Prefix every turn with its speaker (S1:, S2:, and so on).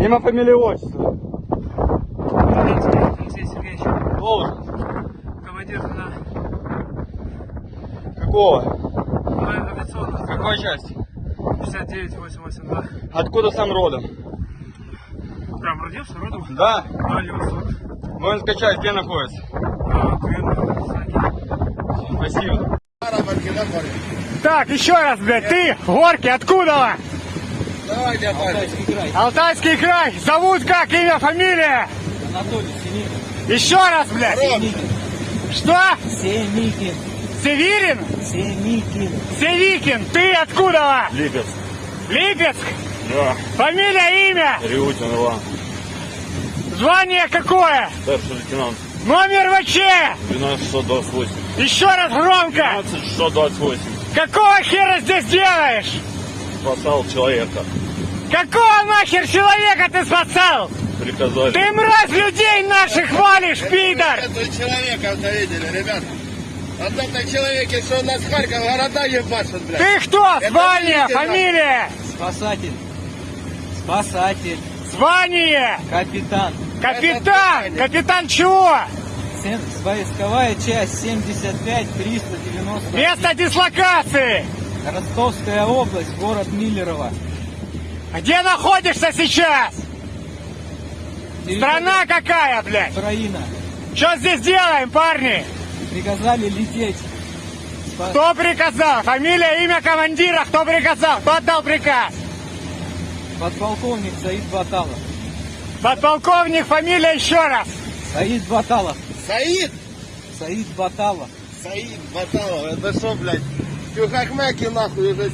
S1: Имя, фамилия, отчество.
S2: Алексей Сергеевич,
S1: Должен.
S2: командир на
S1: Какого?
S2: моей авиационной
S1: Какой части?
S2: 69882.
S1: Откуда сам родом?
S2: Прям родился родом?
S1: Да.
S2: Восток.
S1: Воинская часть где находится?
S2: А.
S1: Спасибо.
S3: Так, еще раз, блядь, ты, Горки, откуда?
S4: Давай, дядя Павел.
S3: Алтайский край. Зовут как, имя, фамилия?
S4: Анатолий Семикин.
S3: Еще раз, блядь.
S4: Семикин.
S3: Что?
S4: Семикин.
S3: Северин?
S4: Семикин.
S3: Севикин. Ты откуда?
S5: Липецк.
S3: Липецк?
S5: Да.
S3: Фамилия, имя?
S5: Риутин Иван.
S3: Звание какое?
S5: Старший лейтенант.
S3: Номер ВЧ?
S5: 12628.
S3: Еще раз громко.
S5: 12628.
S3: Какого хера здесь делаешь?
S5: Спасал человека.
S3: Какого нахер человека ты спасал?
S5: Приказали.
S3: Ты мразь людей наших валишь, пидор!
S4: Это человека видели, ребят. Вот это человеки, что у нас Харьков города ебашат, блядь.
S3: Ты кто? Звание, фамилия?
S6: Спасатель. Спасатель.
S3: Звание?
S6: Капитан.
S3: Капитан! Капитан чего?
S6: Войсковая часть 75-390.
S3: Место дислокации!
S6: Ростовская область, город Миллерово.
S3: Где находишься сейчас? Страна какая, блядь?
S6: Украина.
S3: Что здесь делаем, парни?
S6: Приказали лететь.
S3: Кто приказал? Фамилия, имя командира, кто приказал? Кто отдал приказ?
S6: Подполковник Саид Баталов.
S3: Подполковник, фамилия еще раз.
S6: Саид Баталов.
S4: Саид!
S6: Саид Баталов.
S4: Саид Баталов, это что, блядь? Тюхахмеки нахуй уже